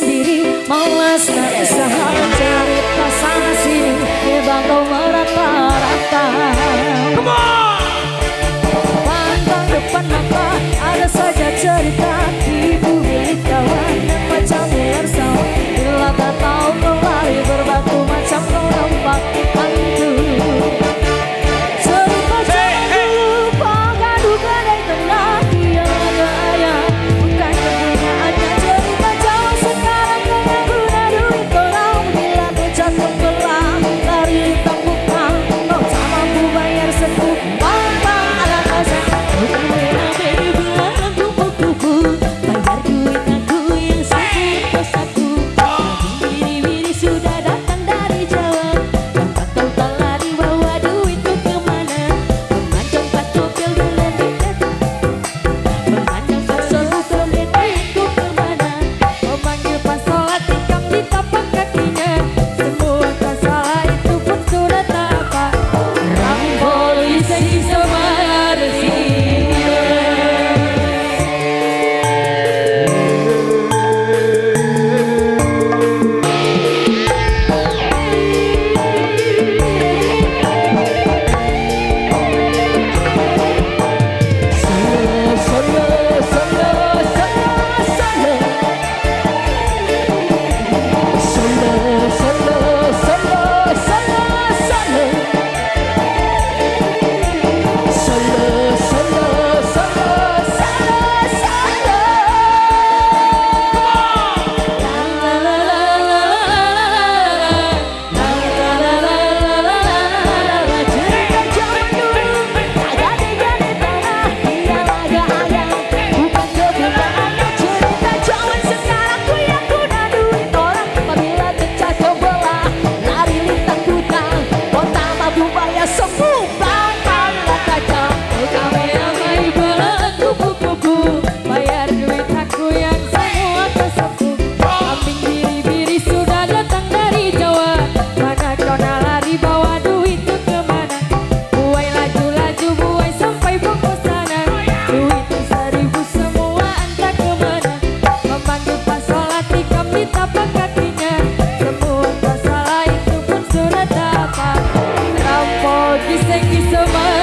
diri Malas tak usaha cari pasangan sini Hebat kau on! support. We thank you so much.